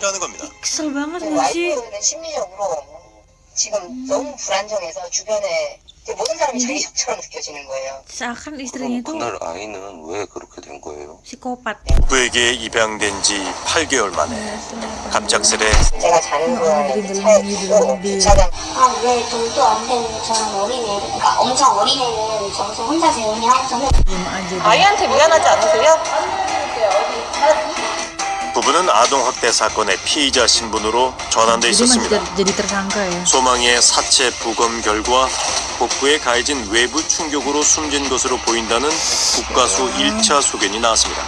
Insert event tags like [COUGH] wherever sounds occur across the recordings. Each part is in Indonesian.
중이라는 겁니다. Sih? 와이프는 심리적으로 지금 너무 불안정해서 주변에 모든 사람이 자기 적처럼 느껴지는 거예요. Seakan istrinya itu 그날 아이는 왜 그렇게 된 거예요? psikopat. 부부에게 입양된 지 8개월 만에 갑작스레 제가 자는 걸 이제 차에 두고 주차장 아, 왜 돈도 안 되는 저런 어린애, 그러니까 엄청 어린애는 저기서 혼자 재우냐? 저는. 아이한테 미안하지 않으세요? 부부는 아동학대 사건의 피의자 신분으로 전환돼 있었습니다. 소망이의 사체 부검 결과 복부에 가해진 외부 충격으로 숨진 것으로 보인다는 국가수 1차 소견이 나왔습니다.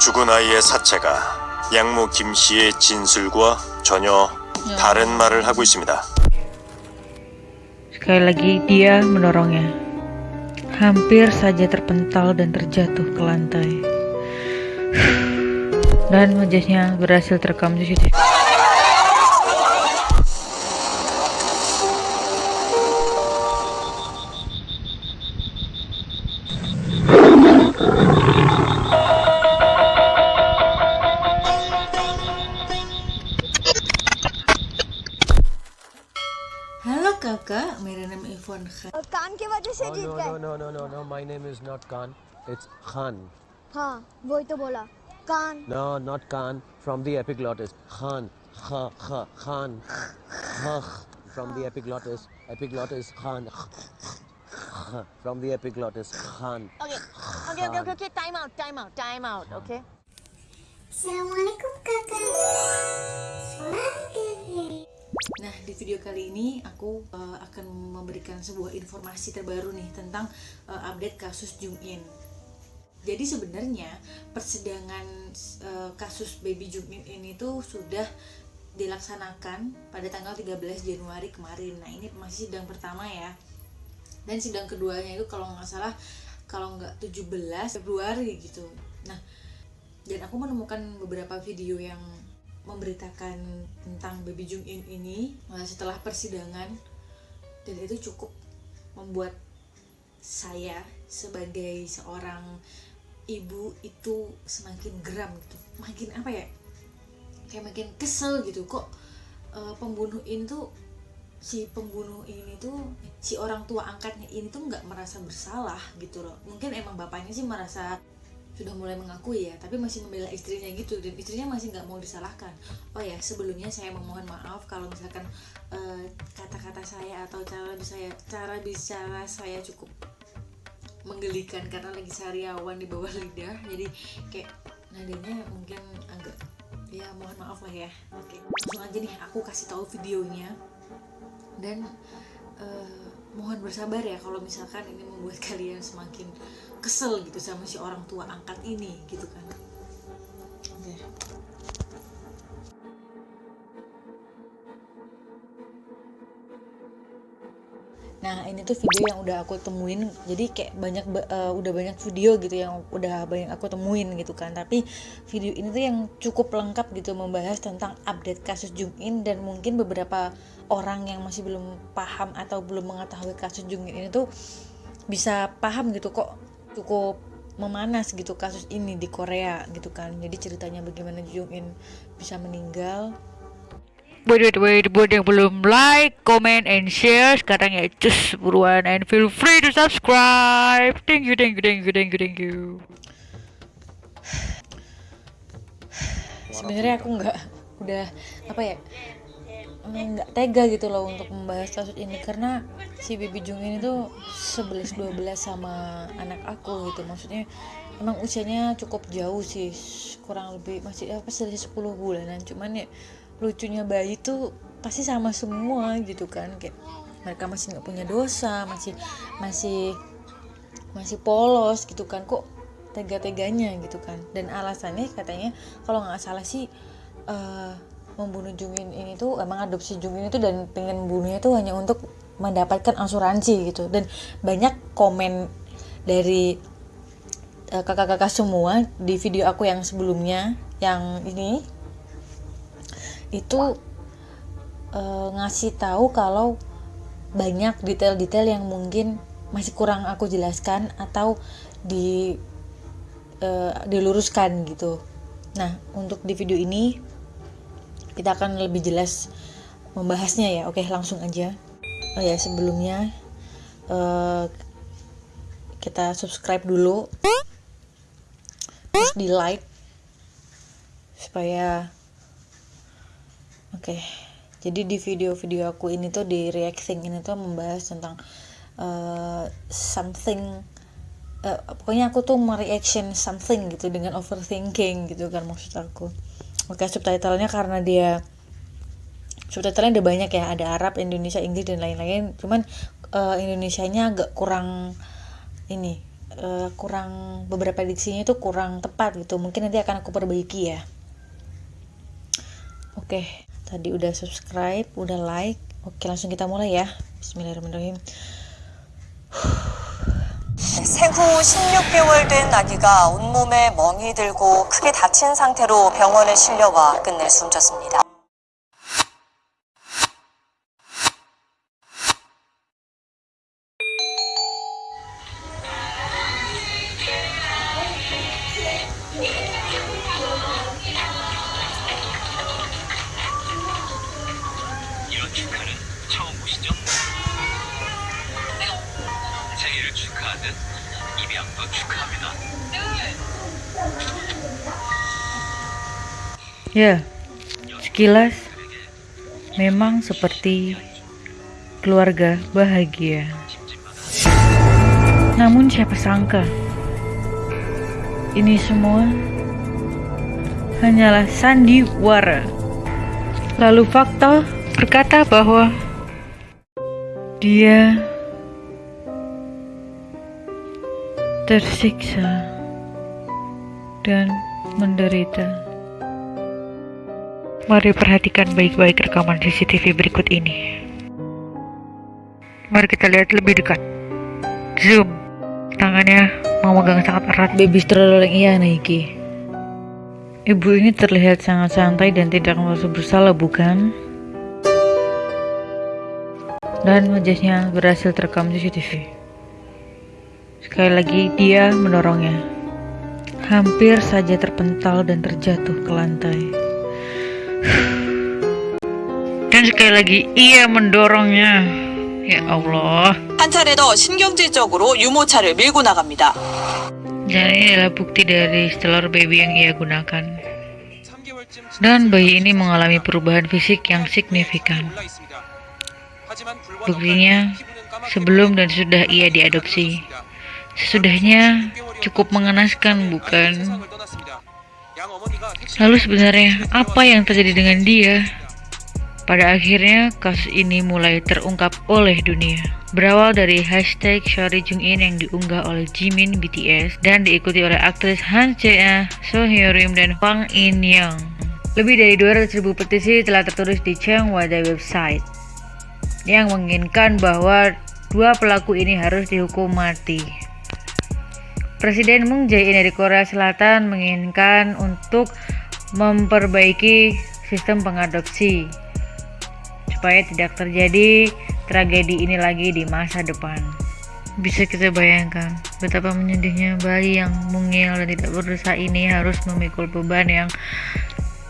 죽은 아이의 사체가 양모 김 씨의 진술과 전혀 다른 말을 하고 있습니다. Sekali lagi dia mendorongnya. Hampir saja terpental dan terjatuh ke lantai. Dan wajahnya berhasil terekam CCTV. Halo kakak, मेरा नाम इरफान खान कान की वजह से जीत no, गए no, no, no, no, no. My name is not Khan. It's Khan. हाँ वही तो बोला कान No, not Khan. From the epiglottis. Khan. Kha, kha, Khan. Kha, from the epiglottis. Epiglottis. Khan. Kha, From the epiglottis. Khan. Okay, okay, okay, okay, okay. Time out, time out, time out. Okay. Assalamualaikum kakak. Nah, di video kali ini aku uh, akan memberikan sebuah informasi terbaru nih tentang uh, update kasus Jung In. Jadi sebenarnya persidangan uh, kasus baby Jung In ini tuh sudah dilaksanakan pada tanggal 13 Januari kemarin. Nah, ini masih sidang pertama ya. Dan sidang keduanya itu kalau nggak salah kalau nggak 17 Februari gitu. Nah, dan aku menemukan beberapa video yang memberitakan tentang baby Jung In ini uh, setelah persidangan dan itu cukup membuat saya sebagai seorang ibu itu semakin geram gitu. Makin apa ya? Kayak makin kesel gitu. Kok uh, pembunuh ini tuh si pembunuh ini tuh si orang tua angkatnya ini tuh nggak merasa bersalah gitu loh. Mungkin emang bapaknya sih merasa sudah mulai mengakui ya tapi masih membela istrinya gitu dan istrinya masih nggak mau disalahkan. Oh ya sebelumnya saya memohon maaf kalau misalkan eh, kata-kata saya atau cara saya cara bicara saya cukup menggelikan karena lagi sariawan di bawah lidah. Jadi kayak nadanya mungkin agak ya mohon maaf lah ya. Oke langsung aja nih aku kasih tahu videonya. Dan eh, mohon bersabar ya kalau misalkan ini membuat [LAUGHS] kalian semakin kesel gitu sama si orang tua angkat ini gitu kan. Oke Nah ini tuh video yang udah aku temuin. Jadi kayak banyak ba- eh, udah banyak video gitu yang udah banyak aku temuin gitu kan. Tapi video ini tuh yang cukup lengkap gitu membahas tentang update kasus Jung In dan mungkin beberapa orang yang masih belum paham atau belum mengetahui kasus Jung In ini tuh bisa paham gitu kok cukup memanas gitu kasus ini di Korea gitu kan. Jadi ceritanya bagaimana Jung In bisa meninggal Wait, wait, wait, buat yang belum like, comment, and share. Sekarang ya cus buruan. And feel free to subscribe. Thank you, thank you, thank you, thank you, thank you. Sebenarnya aku nggak udah apa ya nggak tega gitu loh untuk membahas kasus ini. Karena si Bibi Jung ini tuh 11-12 sama anak aku gitu. Maksudnya emang usianya cukup jauh sih. Kurang lebih masih apa selisih 10 bulanan. Cuman ya lucunya bayi tuh pasti sama semua gitu kan kayak mereka masih nggak punya dosa masih masih masih polos gitu kan kok tega-teganya gitu kan. Dan alasannya katanya kalau nggak salah sih eh, membunuh Jungin ini tuh emang adopsi Jungin itu dan pengen bunuhnya tuh hanya untuk mendapatkan asuransi gitu. Dan banyak komen dari eh, kakak-kakak semua di video aku yang sebelumnya yang ini itu eh, ngasih tahu kalau banyak detail-detail yang mungkin masih kurang aku jelaskan atau di eh, diluruskan gitu. Nah, untuk di video ini kita akan lebih jelas membahasnya ya. Oke langsung aja. Oh ya sebelumnya eh, kita subscribe dulu. Terus di like supaya oke. Jadi di video-video aku ini tuh di reacting ini tuh membahas tentang eh, something eh, pokoknya aku tuh mereaction something gitu dengan overthinking gitu kan maksud aku. Oke subtitlenya karena dia subtitlenya ada banyak ya. Ada Arab Indonesia Inggris dan lain-lain. Cuman eh, Indonesianya agak kurang ini eh, kurang beberapa diksinya itu kurang tepat gitu. Mungkin nanti akan aku perbaiki ya. Oke tadi udah subscribe udah like oke langsung kita mulai ya Bismillahirrahmanirrahim 생후 16개월 된 아기가 온몸에 멍이 들고 크게 다친 상태로 병원에 실려와 끝내 숨졌습니다. Ya, sekilas memang seperti keluarga bahagia. Namun siapa sangka ini semua hanyalah sandiwara. Lalu fakta berkata bahwa dia tersiksa dan menderita. Mari perhatikan baik-baik rekaman CCTV berikut ini. Mari kita lihat lebih dekat. Zoom. Tangannya memegang sangat erat baby stroller yang ia naiki. Ibu ini terlihat sangat santai dan tidak merasa bersalah, bukan? Dan wajahnya berhasil terekam CCTV. Sekali lagi dia mendorongnya. Hampir saja terpental dan terjatuh ke lantai. Dan sekali lagi ia mendorongnya. Ya Allah. 한 차례 더 신경질적으로 유모차를 밀고 나갑니다. Dan ini adalah bukti dari stellar baby yang ia gunakan. Dan bayi ini mengalami perubahan fisik yang signifikan. Buktinya, sebelum dan sesudah ia diadopsi. Sesudahnya cukup mengenaskan, bukan? Lalu sebenarnya apa yang terjadi dengan dia? Pada akhirnya kasus ini mulai terungkap oleh dunia. Berawal dari hashtag Shori Jungin yang diunggah oleh Jimin BTS dan diikuti oleh aktris Han Jae, So Hyerim dan Hwang In Young. Lebih dari 200.000 petisi telah tertulis di Chang Wadai website yang menginginkan bahwa dua pelaku ini harus dihukum mati. Presiden Moon Jae-in dari Korea Selatan menginginkan untuk memperbaiki sistem pengadopsi supaya tidak terjadi tragedi ini lagi di masa depan. Bisa kita bayangkan betapa menyedihnya bayi yang mungil dan tidak berdosa ini harus memikul beban yang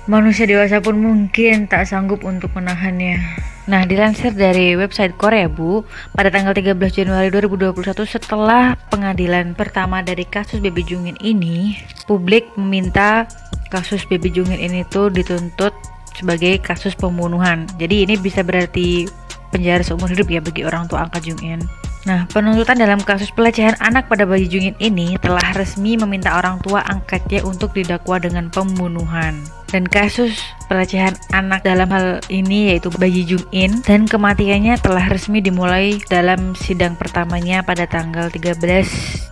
manusia dewasa pun mungkin tak sanggup untuk menahannya. Nah, dilansir dari website Korea, Bu, pada tanggal 13 Januari 2021 setelah pengadilan pertama dari kasus Baby Jungin ini, publik meminta kasus Baby Jungin ini tuh dituntut sebagai kasus pembunuhan. Jadi ini bisa berarti penjara seumur hidup ya bagi orang tua angkat Jungin. Nah, penuntutan dalam kasus pelecehan anak pada bayi Jungin ini telah resmi meminta orang tua angkatnya untuk didakwa dengan pembunuhan. Dan kasus pelecehan anak dalam hal ini yaitu bayi Jungin dan kematiannya telah resmi dimulai dalam sidang pertamanya pada tanggal 13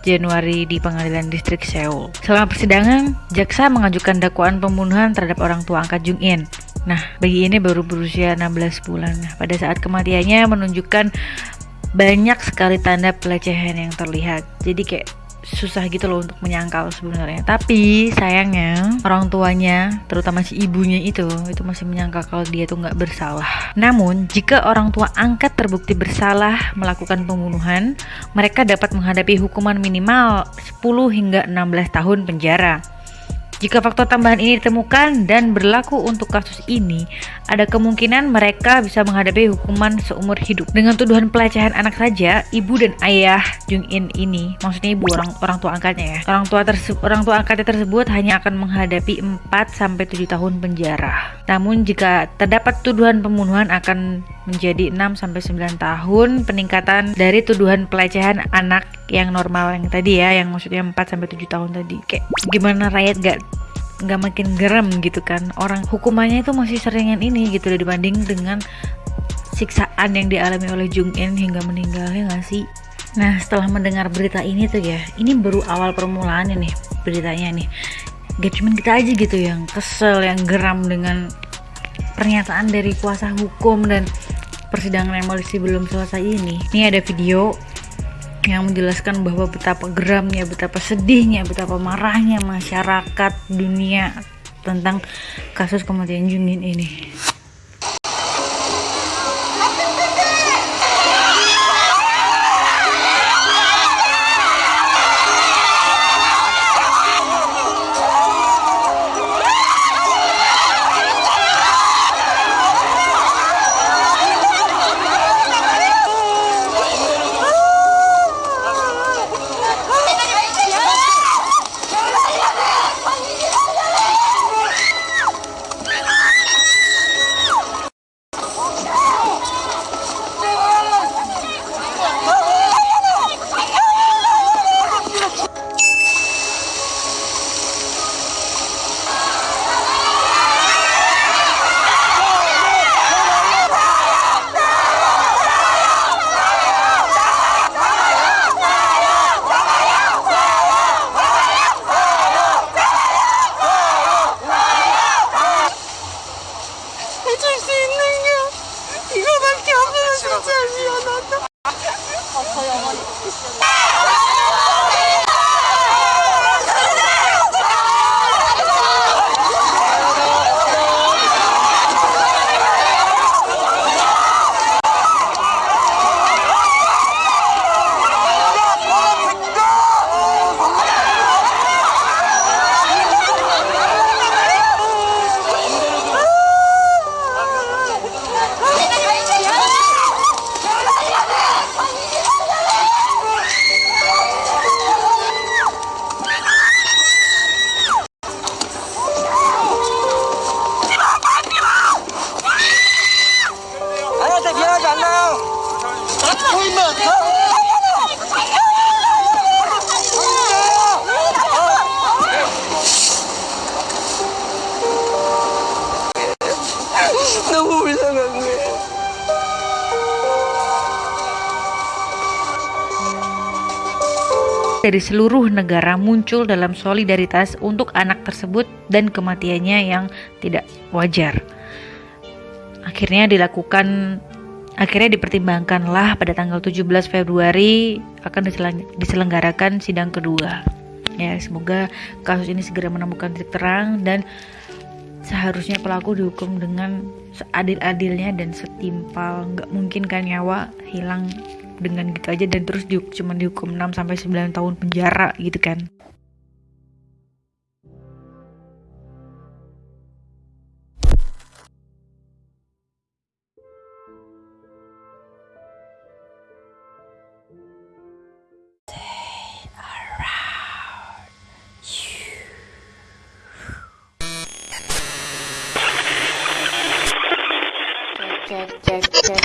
Januari di Pengadilan Distrik Seoul. Selama persidangan, jaksa mengajukan dakwaan pembunuhan terhadap orang tua angkat Jungin. Nah, bayi ini baru berusia 16 bulan. Nah, pada saat kematiannya menunjukkan banyak sekali tanda pelecehan yang terlihat. Jadi kayak susah gitu loh untuk menyangkal sebenarnya. Tapi sayangnya orang tuanya, terutama si ibunya itu, itu masih menyangka kalau dia tuh nggak bersalah. Namun jika orang tua angkat terbukti bersalah melakukan pembunuhan, mereka dapat menghadapi hukuman minimal 10 hingga 16 tahun penjara. Jika faktor tambahan ini ditemukan dan berlaku untuk kasus ini, ada kemungkinan mereka bisa menghadapi hukuman seumur hidup. Dengan tuduhan pelecehan anak saja, ibu dan ayah Jung In ini, maksudnya ibu orang orang tua angkatnya ya. Orang tua orang tua angkatnya tersebut hanya akan menghadapi 4 sampai 7 tahun penjara. Namun jika terdapat tuduhan pembunuhan akan menjadi 6 sampai 9 tahun peningkatan dari tuduhan pelecehan anak yang normal yang tadi ya, yang maksudnya 4 sampai 7 tahun tadi. Kayak gimana rakyat gak nggak makin geram gitu kan? Orang hukumannya itu masih seringan ini gitu dibanding dengan siksaan yang dialami oleh Jung In hingga meninggalnya nggak sih? Nah setelah mendengar berita ini tuh ya ini baru awal permulaannya nih beritanya nih. Gak cuma kita aja gitu yang kesel yang geram dengan pernyataan dari kuasa hukum dan persidangan yang masih belum selesai ini ini ada video yang menjelaskan bahwa betapa geramnya, betapa sedihnya, betapa marahnya masyarakat dunia tentang kasus kematian Jungin ini. Dari seluruh negara muncul dalam solidaritas untuk anak tersebut dan kematiannya yang tidak wajar. Akhirnya dilakukan akhirnya dipertimbangkanlah pada tanggal 17 Februari akan diselenggarakan sidang kedua. Ya, semoga kasus ini segera menemukan titik terang dan seharusnya pelaku dihukum dengan seadil-adilnya dan setimpal. Nggak mungkin kan nyawa hilang dengan gitu aja dan terus di, cuma dihukum 6 sampai 9 tahun penjara gitu kan. Cek cek cek.